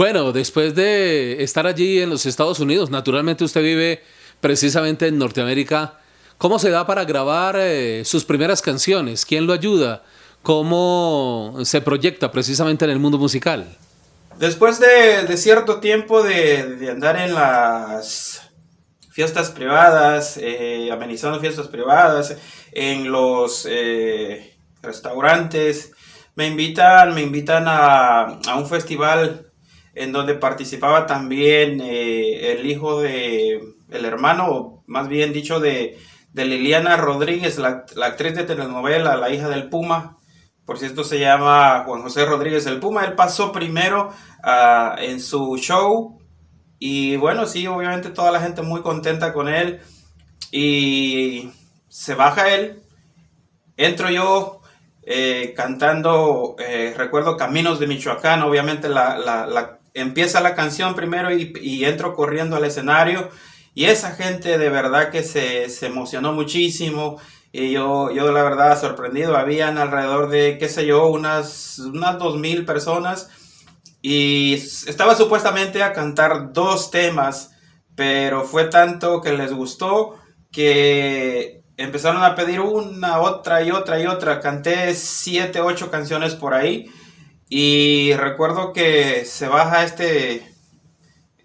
Bueno, después de estar allí en los Estados Unidos, naturalmente usted vive precisamente en Norteamérica. ¿Cómo se da para grabar eh, sus primeras canciones? ¿Quién lo ayuda? ¿Cómo se proyecta precisamente en el mundo musical? Después de, cierto tiempo de, andar en las fiestas privadas, eh, amenizando fiestas privadas, en los eh, restaurantes, me invitan, me invitan a, un festival en donde participaba también eh, el hijo de, el hermano, más bien dicho, de, Liliana Rodríguez, la, actriz de telenovela, la hija del Puma. Por cierto, se llama Juan José Rodríguez el Puma. Él pasó primero ah, en su show. Y bueno, sí, obviamente toda la gente muy contenta con él. Y se baja él. Entro yo eh, cantando, eh, recuerdo Caminos de Michoacán, obviamente la, empieza la canción primero y, entro corriendo al escenario y esa gente de verdad que se, emocionó muchísimo y yo, yo la verdad sorprendido, habían alrededor de, qué sé yo, unas, unas dos mil personas y estaba supuestamente a cantar dos temas, pero fue tanto que les gustó que empezaron a pedir una, otra y otra y otra. Canté siete, ocho canciones por ahí. Y recuerdo que se baja este,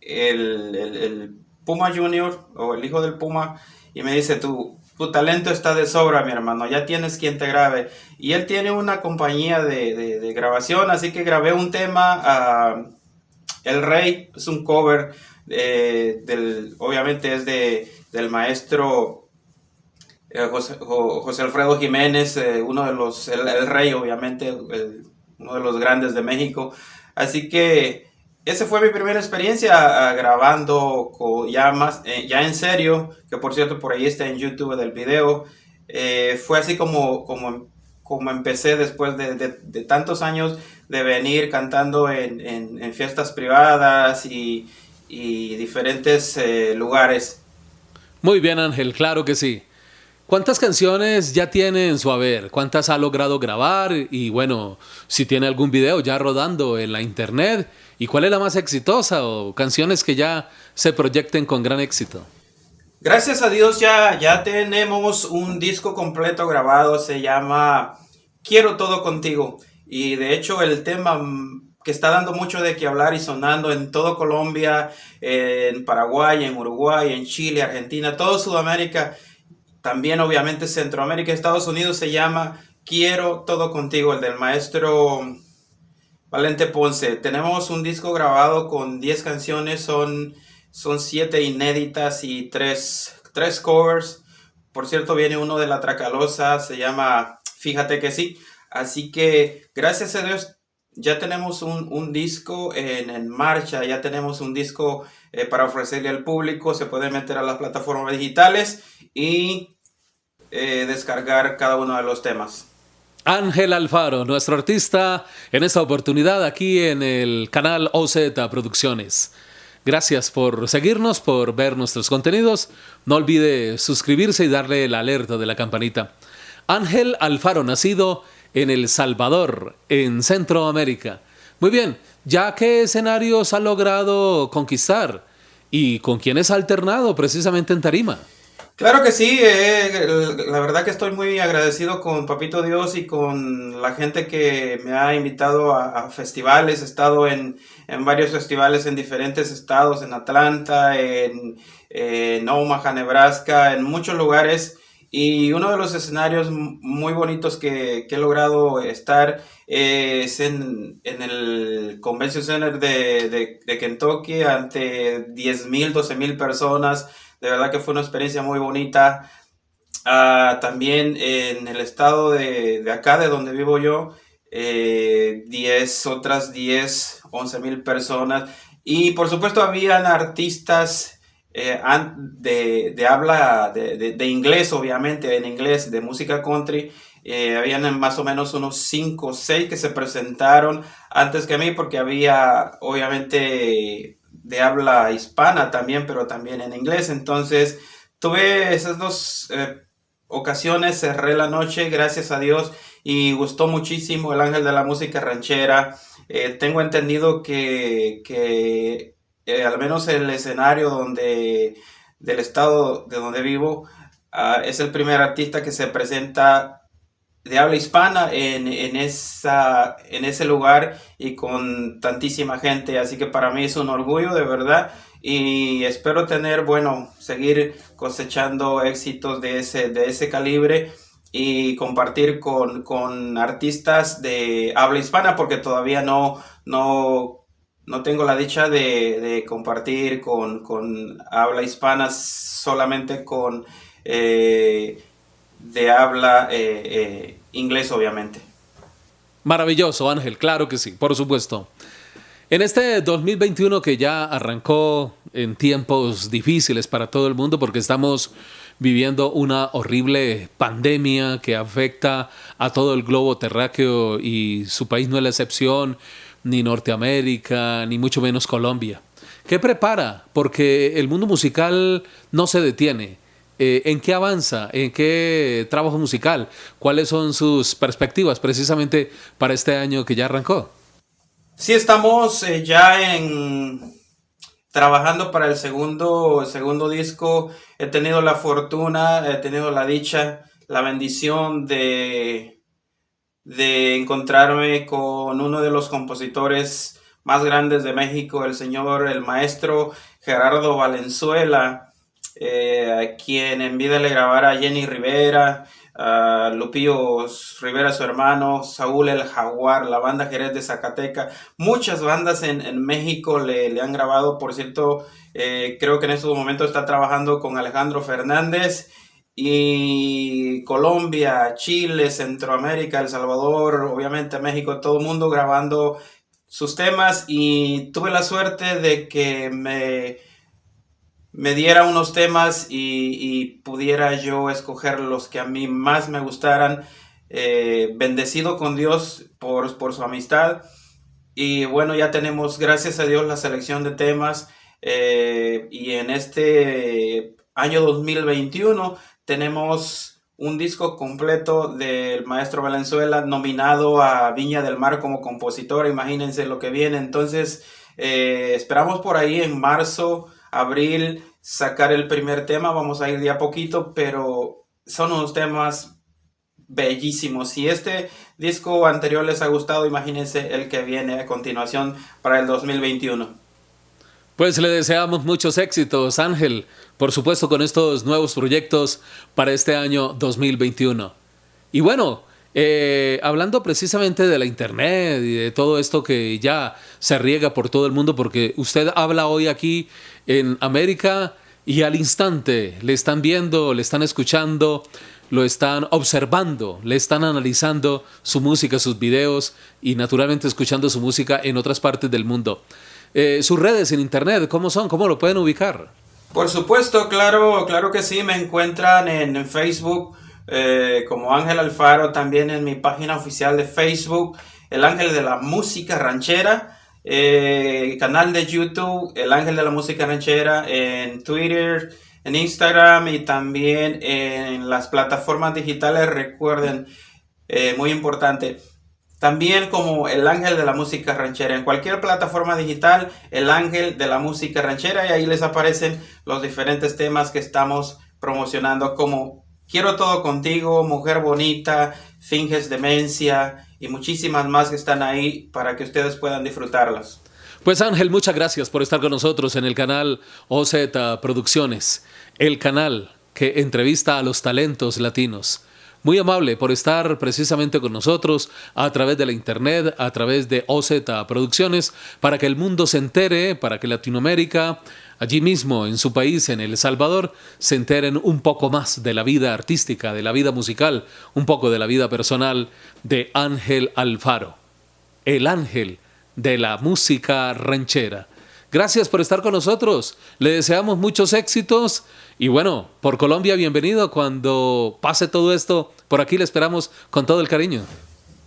el, Puma Junior o el hijo del Puma y me dice, tu, tu talento está de sobra, mi hermano, ya tienes quien te grabe. Y él tiene una compañía de, grabación, así que grabé un tema, El Rey, es un cover, eh, del, obviamente es de, del maestro eh, José, Alfredo Jiménez, eh, uno de los, el, rey obviamente, uno de los grandes de México. Así que esa fue mi primera experiencia ah, grabando ya, más, eh, ya en serio, que por cierto por ahí está en YouTube del video. fue así como, como, como empecé después de, de, tantos años de venir cantando en, en, fiestas privadas y, y diferentes lugares. Muy bien Ángel, claro que sí. ¿Cuántas canciones ya tiene en su haber? ¿Cuántas ha logrado grabar? Y bueno, si tiene algún video ya rodando en la internet. ¿Y cuál es la más exitosa o canciones que ya se proyecten con gran éxito? Gracias a Dios ya, ya tenemos un disco completo grabado, se llama Quiero todo contigo. Y de hecho el tema que está dando mucho de qué hablar y sonando en todo Colombia, en Paraguay, en Uruguay, en Chile, Argentina, todo Sudamérica también obviamente Centroamérica, Estados Unidos se llama Quiero todo contigo, el del maestro Valente Ponce. Tenemos un disco grabado con 10 canciones, son, son 7 inéditas y 3, covers. Por cierto, viene uno de la Tracalosa, se llama Fíjate que sí. Así que gracias a Dios ya tenemos un, disco en, marcha, ya tenemos un disco eh, para ofrecerle al público. Se puede meter a las plataformas digitales y eh, descargar cada uno de los temas. Ángel Alfaro, nuestro artista, en esta oportunidad aquí en el canal OZ Producciones. Gracias por seguirnos, por ver nuestros contenidos. No olvide suscribirse y darle el alerta de la campanita. Ángel Alfaro, nacido en El Salvador, en Centroamérica. Muy bien, ¿ya qué escenarios ha logrado conquistar? ¿Y con quiénes ha alternado precisamente en Tarima? Claro que sí, eh, la verdad que estoy muy agradecido con Papito Dios y con la gente que me ha invitado a, festivales. He estado en, varios festivales en diferentes estados, en Atlanta, en, Omaha, Nebraska, en muchos lugares. Y uno de los escenarios muy bonitos que, he logrado estar es en, el Convention Center de, de, de Kentucky ante 10.000, 12.000 personas de verdad que fue una experiencia muy bonita. Ah, también en el estado de, acá, de donde vivo yo, 10, eh, otras 10, 11 mil personas. Y por supuesto habían artistas eh, de, habla de, inglés, obviamente, en inglés, de música country. Eh, habían más o menos unos 5 o 6 que se presentaron antes que mí porque había obviamente de habla hispana también, pero también en inglés. Entonces, tuve esas dos eh, ocasiones cerré la noche, gracias a Dios, y gustó muchísimo el ángel de la música ranchera. Eh, tengo entendido que, que eh, al menos el escenario donde, del estado de donde vivo, ah, es el primer artista que se presenta de habla hispana en, esa, en ese lugar y con tantísima gente. Así que para mí es un orgullo de verdad y espero tener, bueno, seguir cosechando éxitos de ese, de ese calibre y compartir con, artistas de habla hispana porque todavía no, no, no tengo la dicha de, compartir con, habla hispana solamente con eh, de habla eh, eh, inglés obviamente. Maravilloso Ángel, claro que sí, por supuesto. En este 2021 que ya arrancó en tiempos difíciles para todo el mundo porque estamos viviendo una horrible pandemia que afecta a todo el globo terráqueo y su país no es la excepción, ni Norteamérica, ni mucho menos Colombia. ¿Qué prepara? Porque el mundo musical no se detiene. Eh, ¿En qué avanza? ¿En qué trabajo musical? ¿Cuáles son sus perspectivas precisamente para este año que ya arrancó? Sí, estamos eh, ya en trabajando para el segundo, segundo disco. He tenido la fortuna, he tenido la dicha, la bendición de, de encontrarme con uno de los compositores más grandes de México, el señor, el maestro Gerardo Valenzuela, eh, quien en vida le a Jenny Rivera, a Lupillo Rivera, su hermano, Saúl el Jaguar, la banda Jerez de Zacateca. Muchas bandas en, México le, han grabado, por cierto, eh, creo que en estos momentos está trabajando con Alejandro Fernández y Colombia, Chile, Centroamérica, El Salvador, obviamente México, todo el mundo grabando sus temas y tuve la suerte de que me me diera unos temas y, pudiera yo escoger los que a mí más me gustaran. Eh, bendecido con Dios por, por, su amistad. Y bueno, ya tenemos, gracias a Dios, la selección de temas. Eh, y en este año 2021 tenemos un disco completo del maestro Valenzuela nominado a Viña del Mar como compositor. Imagínense lo que viene. Entonces, eh, esperamos por ahí en marzo abril sacar el primer tema, vamos a ir de a poquito, pero son unos temas bellísimos. Si este disco anterior les ha gustado, imagínense el que viene a continuación para el 2021. Pues le deseamos muchos éxitos, Ángel, por supuesto con estos nuevos proyectos para este año 2021. Y bueno, eh, hablando precisamente de la internet y de todo esto que ya se riega por todo el mundo, porque usted habla hoy aquí en América y al instante le están viendo, le están escuchando, lo están observando, le están analizando su música, sus videos y naturalmente escuchando su música en otras partes del mundo. Eh, sus redes en internet, ¿cómo son? ¿Cómo lo pueden ubicar? Por supuesto, claro, claro que sí, me encuentran en Facebook eh, como Ángel Alfaro, también en mi página oficial de Facebook, El Ángel de la Música Ranchera, eh, canal de YouTube, El Ángel de la Música Ranchera, en Twitter, en Instagram y también en las plataformas digitales, recuerden, eh, muy importante. También como el ángel de la música ranchera. En cualquier plataforma digital, el ángel de la música ranchera. Y ahí les aparecen los diferentes temas que estamos promocionando como Quiero todo contigo, mujer bonita, finges demencia y muchísimas más que están ahí para que ustedes puedan disfrutarlas. Pues Ángel, muchas gracias por estar con nosotros en el canal OZ Producciones, el canal que entrevista a los talentos latinos. Muy amable por estar precisamente con nosotros a través de la internet, a través de OZ Producciones, para que el mundo se entere, para que Latinoamérica allí mismo en su país, en El Salvador, se enteren un poco más de la vida artística, de la vida musical, un poco de la vida personal de Ángel Alfaro, el ángel de la música ranchera. Gracias por estar con nosotros, le deseamos muchos éxitos y bueno, por Colombia bienvenido cuando pase todo esto, por aquí le esperamos con todo el cariño.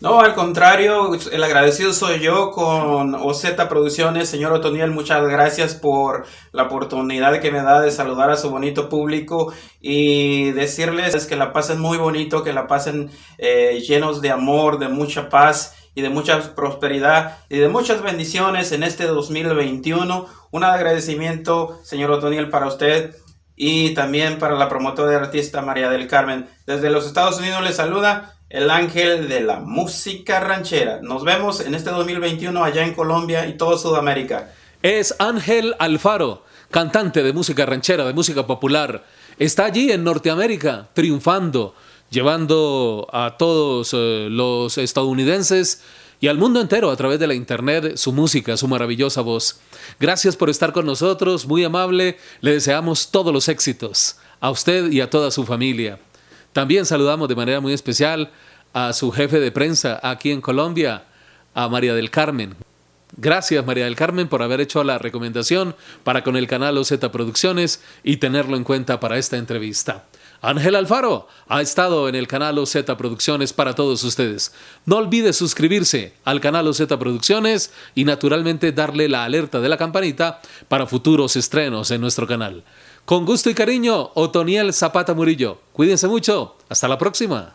No, al contrario, el agradecido soy yo con OZ Producciones. Señor Otoniel, muchas gracias por la oportunidad que me da de saludar a su bonito público y decirles que la pasen muy bonito, que la pasen eh, llenos de amor, de mucha paz y de mucha prosperidad y de muchas bendiciones en este 2021. Un agradecimiento, señor Otoniel, para usted y también para la promotora de artista María del Carmen. Desde los Estados Unidos le saluda el ángel de la música ranchera. Nos vemos en este 2021 allá en Colombia y todo Sudamérica. Es Ángel Alfaro, cantante de música ranchera, de música popular. Está allí en Norteamérica, triunfando, llevando a todos eh, los estadounidenses y al mundo entero a través de la internet su música, su maravillosa voz. Gracias por estar con nosotros, muy amable. Le deseamos todos los éxitos a usted y a toda su familia. También saludamos de manera muy especial a su jefe de prensa aquí en Colombia, a María del Carmen. Gracias María del Carmen por haber hecho la recomendación para con el canal OZ Producciones y tenerlo en cuenta para esta entrevista. Ángel Alfaro ha estado en el canal OZ Producciones para todos ustedes. No olvide suscribirse al canal OZ Producciones y naturalmente darle la alerta de la campanita para futuros estrenos en nuestro canal. Con gusto y cariño, Otoniel Zapata Murillo. Cuídense mucho. Hasta la próxima.